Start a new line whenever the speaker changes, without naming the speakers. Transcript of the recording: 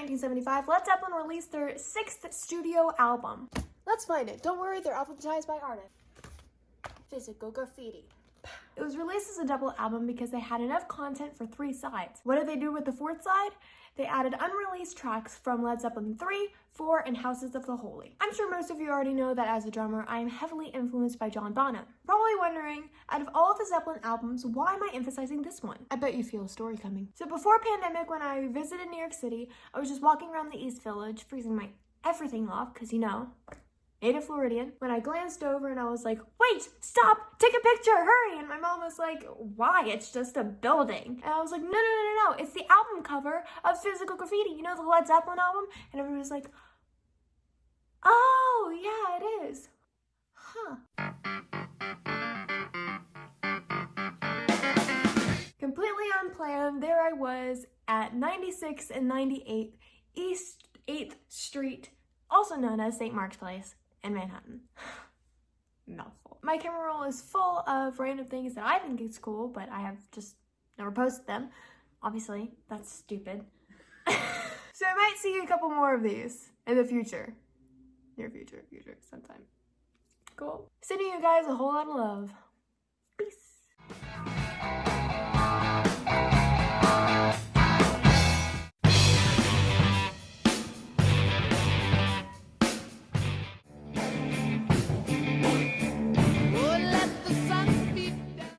1975, Led Zeppelin released their sixth studio album.
Let's find it. Don't worry, they're alphabetized by artist. Physical graffiti.
It was released as a double album because they had enough content for three sides. What did they do with the fourth side? They added unreleased tracks from Led Zeppelin 3, 4, and Houses of the Holy. I'm sure most of you already know that as a drummer, I am heavily influenced by John Bonham. Probably wondering, out of all of the Zeppelin albums, why am I emphasizing this one? I bet you feel a story coming. So before pandemic, when I visited New York City, I was just walking around the East Village, freezing my everything off, because you know, native Floridian, when I glanced over and I was like, wait, stop, take a picture, hurry. And my mom was like, why? It's just a building. And I was like, no, no, no, no, no. It's the album cover of Physical Graffiti. You know the Led Zeppelin album? And everybody was like, oh, yeah, it is. Huh. Completely unplanned, there I was at 96 and 98 East 8th Street, also known as St. Mark's Place in Manhattan. Mouthful. My camera roll is full of random things that I think is cool, but I have just never posted them. Obviously, that's stupid. so I might see a couple more of these in the future. Near future, future, sometime. Cool. Sending you guys a whole lot of love.